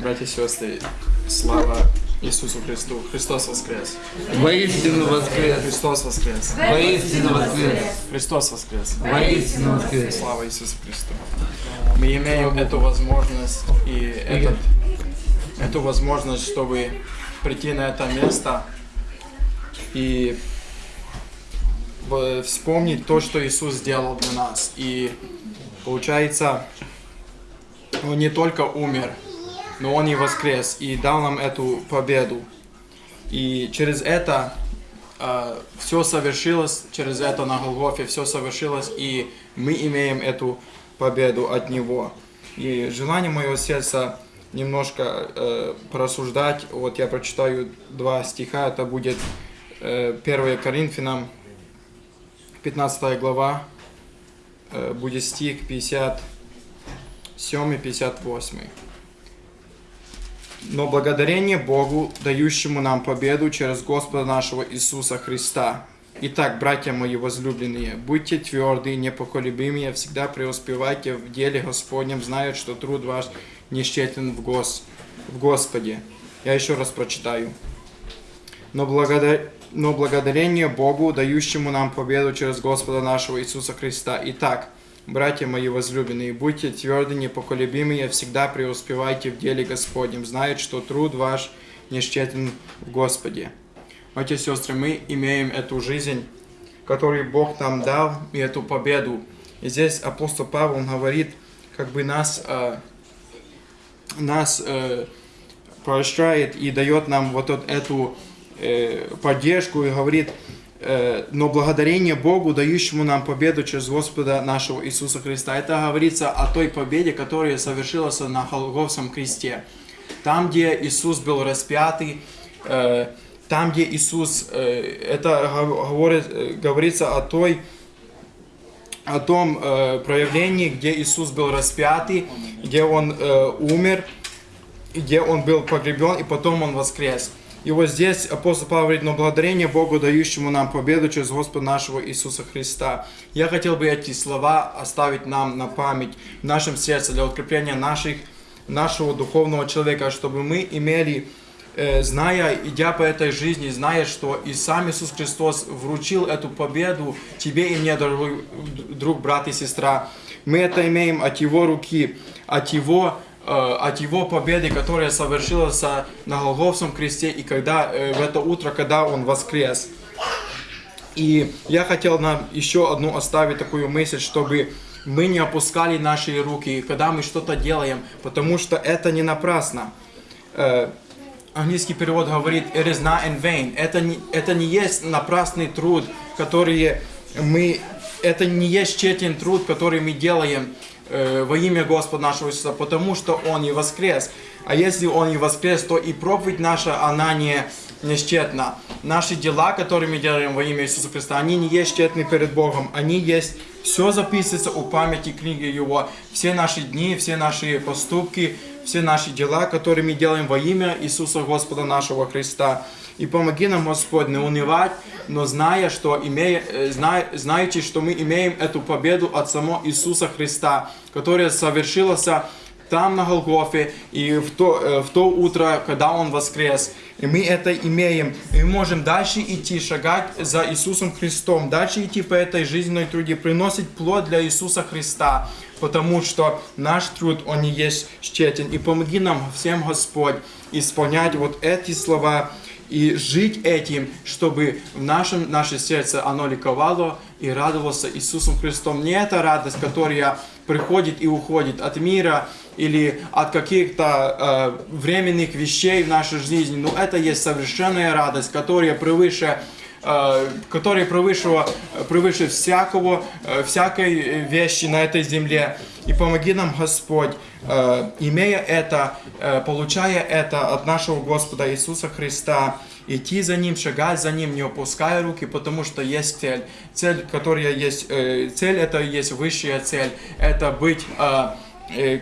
Братья и сестры, слава Иисусу Христу. Христос воскрес. Воистину воскрес! Христос воскрес. Воистину воскрес! Христос воскрес. Воистину воскрес! Слава Иисусу Христу. Мы имеем эту возможность и этот, эту возможность, чтобы прийти на это место и вспомнить то, что Иисус сделал для нас. И получается, Он не только умер, но Он и воскрес, и дал нам эту победу. И через это все совершилось, через это на Голгофе все совершилось, и мы имеем эту победу от Него. И желание моего сердца немножко э, порассуждать. Вот я прочитаю два стиха, это будет э, 1 Коринфянам, 15 глава, э, будет стих 57-58. Но благодарение Богу, дающему нам победу через Господа нашего Иисуса Христа. Итак, братья мои возлюбленные, будьте тверды, непоколебимые, всегда преуспевайте в деле Господнем, зная, что труд ваш не тщетлен в, Гос... в Господе. Я еще раз прочитаю. Но, благодар... Но благодарение Богу, дающему нам победу через Господа нашего Иисуса Христа. Итак, братья мои возлюбленные, будьте тверды, непоколебимые, всегда преуспевайте в деле Господнем, зная, что труд ваш не тщетлен в Господе. Братья и сестры, мы имеем эту жизнь, которую Бог нам дал, и эту победу. И здесь апостол Павел говорит, как бы нас, э, нас э, поощряет и дает нам вот от эту э, поддержку и говорит, но благодарение Богу, дающему нам победу через Господа нашего Иисуса Христа. Это говорится о той победе, которая совершилась на Голгофском кресте. Там, где Иисус был распятый, э, там, где Иисус, э, это говорит, э, говорится о той, о том проявлении, где Иисус был распятый, где Он умер, где Он был погребен, и потом Он воскрес. И вот здесь апостол Павел говорит, но благодарение Богу, дающему нам победу через Господа нашего Иисуса Христа. Я хотел бы эти слова оставить нам на память в нашем сердце для укрепления наших, нашего духовного человека, чтобы мы имели э, зная, идя по этой жизни, зная, что и сам Иисус Христос вручил эту победу тебе и мне, дорогой друг, брат и сестра. Мы это имеем от Его руки, от Его, от Его победы, которая совершилась на Голгофском кресте, и когда э, в это утро, когда Он воскрес. И я хотел нам еще одну оставить такую мысль, чтобы мы не опускали наши руки, когда мы что-то делаем, потому что это не напрасно. Э, английский перевод говорит «it is not in vain». Это не, это не есть напрасный труд, который мы... Это не есть тщетен труд, который мы делаем э, во имя Господа нашего Иисуса, потому что Он и воскрес. А если Он и воскрес, то и проповедь наша, она не, не тщетна. Наши дела, которые мы делаем во имя Иисуса Христа, они не есть тщетны перед Богом. Они есть... Все записывается у памяти книги Его. Все наши дни, все наши поступки, все наши дела, которые мы делаем во имя Иисуса Господа нашего Христа. И помоги нам, Господь, не унывать, но зная, что имея, э, зна, знаете, что мы имеем эту победу от самого Иисуса Христа, которая совершилась там на Голгофе и в то, э, в то утро, когда Он воскрес. И мы это имеем. И мы можем дальше идти, шагать за Иисусом Христом, дальше идти по этой жизненной труде, приносить плод для Иисуса Христа, потому что наш труд, он не есть тщетен. И помоги нам всем, Господь, исполнять вот эти слова и жить этим, чтобы в нашем, наше сердце оно ликовало и радовалось Иисусом Христом. Не эта радость, которая приходит и уходит от мира или от каких-то э, временных вещей в нашей жизни, но это есть совершенная радость, которая превыше э, которая превыше, превыше всякого, э, всякой вещи на этой земле. И помоги нам, Господь, э, имея это, э, получая это от нашего Господа Иисуса Христа, идти за Ним, шагать за Ним, не опуская руки, потому что есть цель. Цель, которая есть, цель это есть высшая цель, это быть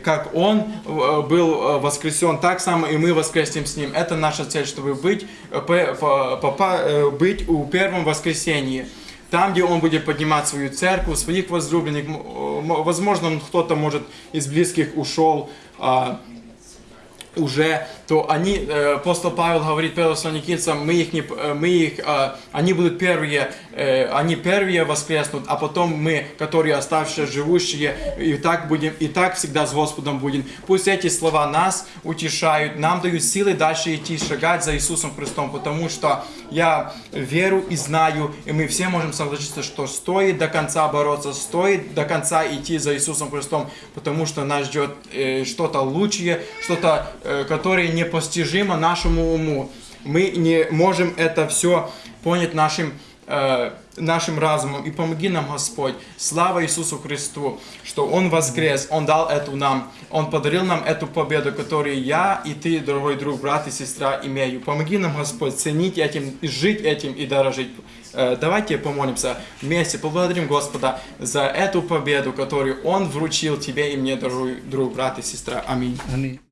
как Он э, был э, воскресен, так само и мы воскреснем с Ним. Это наша цель, чтобы быть, э, э, быть у первом воскресении. Там, где Он будет поднимать свою церковь, своих возлюбленных. Возможно, кто-то, может, из близких ушел, а, уже, то они, э, апостол Павел говорит Фессалоникийцам, мы их, не, э, мы их, э, они будут первые, они первые воскреснут, а потом мы, которые оставшиеся живущие, и так будем, и так всегда с Господом будем. Пусть эти слова нас утешают, нам дают силы дальше идти, шагать за Иисусом Христом, потому что я верю и знаю, и мы все можем согласиться, что стоит до конца бороться, стоит до конца идти за Иисусом Христом, потому что нас ждет что-то лучшее, что-то, которое непостижимо нашему уму. Мы не можем это все понять нашим, э, нашим разумом. И помоги нам, Господь, слава Иисусу Христу, что Он воскрес, Он дал эту нам, Он подарил нам эту победу, которую я и ты, дорогой друг, брат и сестра, имею. Помоги нам, Господь, ценить этим, жить этим и дорожить. Э, Давайте помолимся вместе, поблагодарим Господа за эту победу, которую Он вручил тебе и мне, дорогой друг, брат и сестра. Аминь. Аминь.